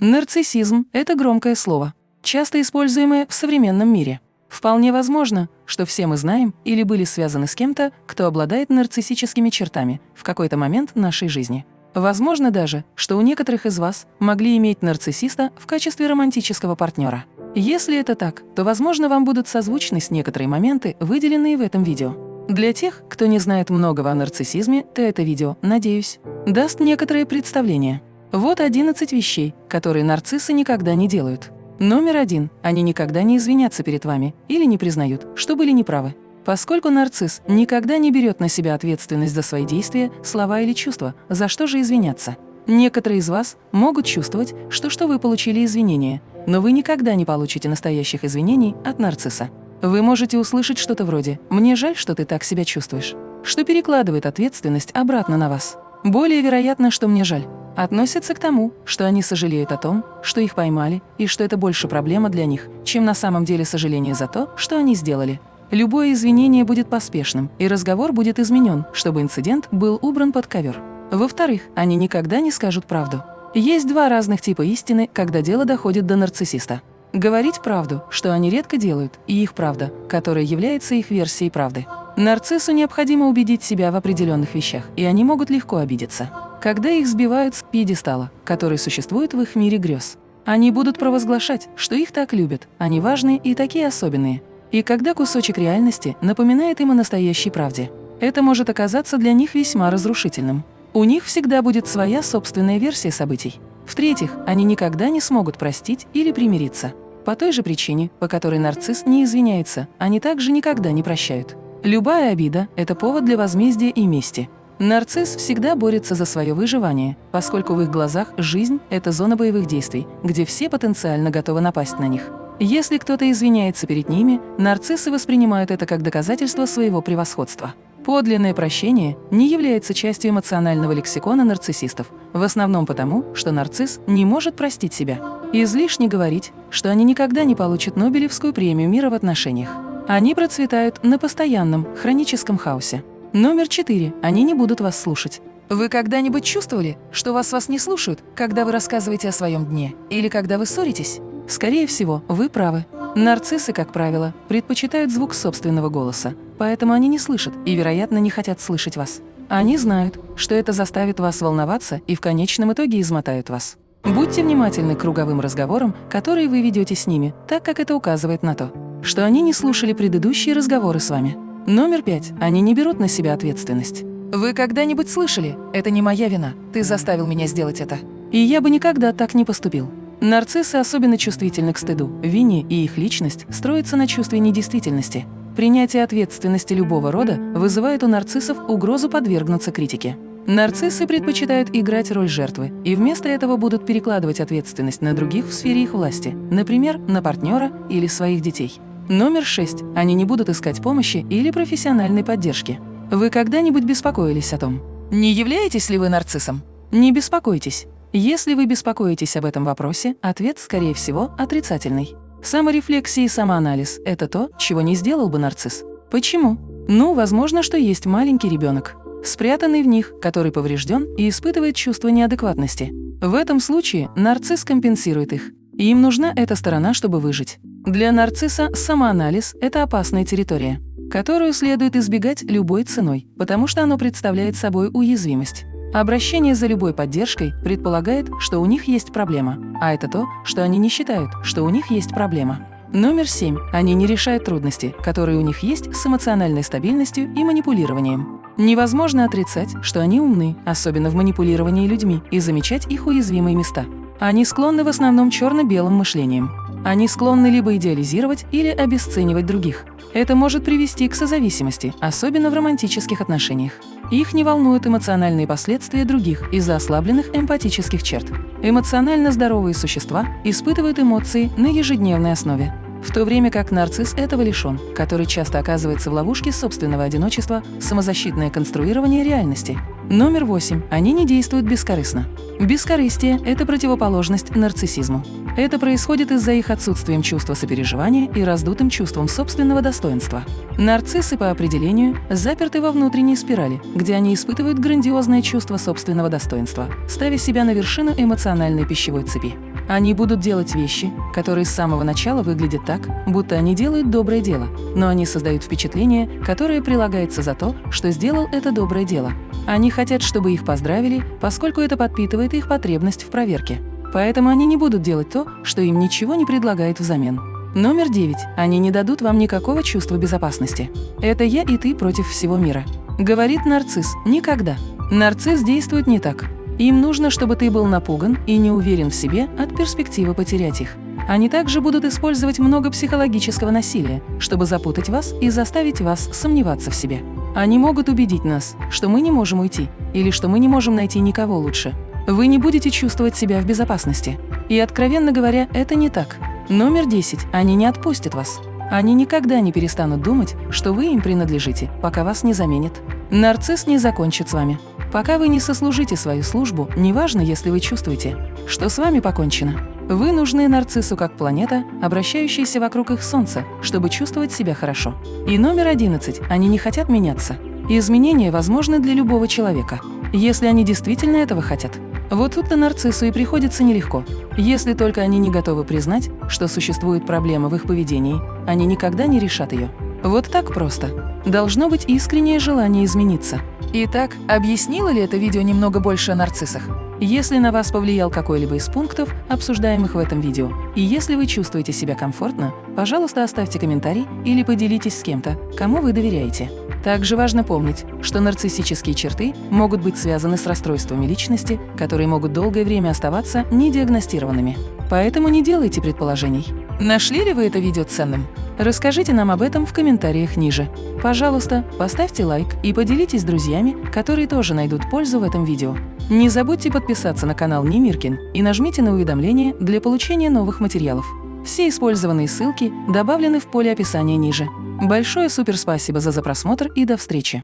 Нарциссизм – это громкое слово, часто используемое в современном мире. Вполне возможно, что все мы знаем или были связаны с кем-то, кто обладает нарциссическими чертами в какой-то момент нашей жизни. Возможно даже, что у некоторых из вас могли иметь нарциссиста в качестве романтического партнера. Если это так, то, возможно, вам будут созвучны с некоторые моменты, выделенные в этом видео. Для тех, кто не знает многого о нарциссизме, то это видео, надеюсь, даст некоторые представления. Вот 11 вещей, которые нарциссы никогда не делают. Номер один. Они никогда не извинятся перед вами или не признают, что были неправы. Поскольку нарцисс никогда не берет на себя ответственность за свои действия, слова или чувства, за что же извиняться? Некоторые из вас могут чувствовать, что, что вы получили извинения, но вы никогда не получите настоящих извинений от нарцисса. Вы можете услышать что-то вроде «мне жаль, что ты так себя чувствуешь», что перекладывает ответственность обратно на вас. Более вероятно, что «мне жаль» относится к тому, что они сожалеют о том, что их поймали, и что это больше проблема для них, чем на самом деле сожаление за то, что они сделали. Любое извинение будет поспешным, и разговор будет изменен, чтобы инцидент был убран под ковер. Во-вторых, они никогда не скажут правду. Есть два разных типа истины, когда дело доходит до нарциссиста. Говорить правду, что они редко делают, и их правда, которая является их версией правды. Нарциссу необходимо убедить себя в определенных вещах, и они могут легко обидеться когда их сбивают с пьедестала, который существует в их мире грез. Они будут провозглашать, что их так любят, они важные и такие особенные. И когда кусочек реальности напоминает им о настоящей правде, это может оказаться для них весьма разрушительным. У них всегда будет своя собственная версия событий. В-третьих, они никогда не смогут простить или примириться. По той же причине, по которой нарцисс не извиняется, они также никогда не прощают. Любая обида – это повод для возмездия и мести – Нарцисс всегда борется за свое выживание, поскольку в их глазах жизнь – это зона боевых действий, где все потенциально готовы напасть на них. Если кто-то извиняется перед ними, нарциссы воспринимают это как доказательство своего превосходства. Подлинное прощение не является частью эмоционального лексикона нарциссистов, в основном потому, что нарцисс не может простить себя. Излишне говорить, что они никогда не получат Нобелевскую премию мира в отношениях. Они процветают на постоянном, хроническом хаосе. Номер четыре. Они не будут вас слушать. Вы когда-нибудь чувствовали, что вас вас не слушают, когда вы рассказываете о своем дне или когда вы ссоритесь? Скорее всего, вы правы. Нарциссы, как правило, предпочитают звук собственного голоса, поэтому они не слышат и, вероятно, не хотят слышать вас. Они знают, что это заставит вас волноваться и в конечном итоге измотают вас. Будьте внимательны к круговым разговорам, которые вы ведете с ними, так как это указывает на то, что они не слушали предыдущие разговоры с вами. Номер пять. Они не берут на себя ответственность. Вы когда-нибудь слышали «это не моя вина, ты заставил меня сделать это»? И я бы никогда так не поступил. Нарциссы особенно чувствительны к стыду, вине, и их личность строится на чувстве недействительности. Принятие ответственности любого рода вызывает у нарциссов угрозу подвергнуться критике. Нарциссы предпочитают играть роль жертвы и вместо этого будут перекладывать ответственность на других в сфере их власти, например, на партнера или своих детей. Номер шесть. Они не будут искать помощи или профессиональной поддержки. Вы когда-нибудь беспокоились о том, не являетесь ли вы нарциссом? Не беспокойтесь. Если вы беспокоитесь об этом вопросе, ответ, скорее всего, отрицательный. Саморефлексия и самоанализ – это то, чего не сделал бы нарцисс. Почему? Ну, возможно, что есть маленький ребенок, спрятанный в них, который поврежден и испытывает чувство неадекватности. В этом случае нарцисс компенсирует их. И им нужна эта сторона, чтобы выжить. Для нарцисса самоанализ – это опасная территория, которую следует избегать любой ценой, потому что оно представляет собой уязвимость. Обращение за любой поддержкой предполагает, что у них есть проблема, а это то, что они не считают, что у них есть проблема. Номер семь. Они не решают трудности, которые у них есть с эмоциональной стабильностью и манипулированием. Невозможно отрицать, что они умны, особенно в манипулировании людьми, и замечать их уязвимые места. Они склонны в основном черно-белым мышлением. Они склонны либо идеализировать или обесценивать других. Это может привести к созависимости, особенно в романтических отношениях. Их не волнуют эмоциональные последствия других из-за ослабленных эмпатических черт. Эмоционально здоровые существа испытывают эмоции на ежедневной основе. В то время как нарцисс этого лишен, который часто оказывается в ловушке собственного одиночества, самозащитное конструирование реальности. Номер восемь. Они не действуют бескорыстно. Бескорыстие – это противоположность нарциссизму. Это происходит из-за их отсутствием чувства сопереживания и раздутым чувством собственного достоинства. Нарциссы по определению заперты во внутренней спирали, где они испытывают грандиозное чувство собственного достоинства, ставя себя на вершину эмоциональной пищевой цепи. Они будут делать вещи, которые с самого начала выглядят так, будто они делают доброе дело, но они создают впечатление, которое прилагается за то, что сделал это доброе дело. Они хотят, чтобы их поздравили, поскольку это подпитывает их потребность в проверке. Поэтому они не будут делать то, что им ничего не предлагает взамен. Номер девять. Они не дадут вам никакого чувства безопасности. Это я и ты против всего мира. Говорит нарцисс. Никогда. Нарцисс действует не так. Им нужно, чтобы ты был напуган и не уверен в себе от перспективы потерять их. Они также будут использовать много психологического насилия, чтобы запутать вас и заставить вас сомневаться в себе. Они могут убедить нас, что мы не можем уйти или что мы не можем найти никого лучше. Вы не будете чувствовать себя в безопасности. И, откровенно говоря, это не так. Номер 10. Они не отпустят вас. Они никогда не перестанут думать, что вы им принадлежите, пока вас не заменят. Нарцисс не закончит с вами. Пока вы не сослужите свою службу, неважно, если вы чувствуете, что с вами покончено. Вы нужны нарциссу как планета, обращающаяся вокруг их Солнца, чтобы чувствовать себя хорошо. И номер 11. Они не хотят меняться. Изменения возможны для любого человека, если они действительно этого хотят. Вот тут-то нарциссу и приходится нелегко. Если только они не готовы признать, что существует проблема в их поведении, они никогда не решат ее. Вот так просто. Должно быть искреннее желание измениться. Итак, объяснило ли это видео немного больше о нарциссах? Если на вас повлиял какой-либо из пунктов, обсуждаемых в этом видео, и если вы чувствуете себя комфортно, пожалуйста, оставьте комментарий или поделитесь с кем-то, кому вы доверяете. Также важно помнить, что нарциссические черты могут быть связаны с расстройствами личности, которые могут долгое время оставаться недиагностированными. Поэтому не делайте предположений. Нашли ли вы это видео ценным? Расскажите нам об этом в комментариях ниже. Пожалуйста, поставьте лайк и поделитесь с друзьями, которые тоже найдут пользу в этом видео. Не забудьте подписаться на канал Немиркин и нажмите на уведомления для получения новых материалов. Все использованные ссылки добавлены в поле описания ниже. Большое суперспасибо за просмотр и до встречи!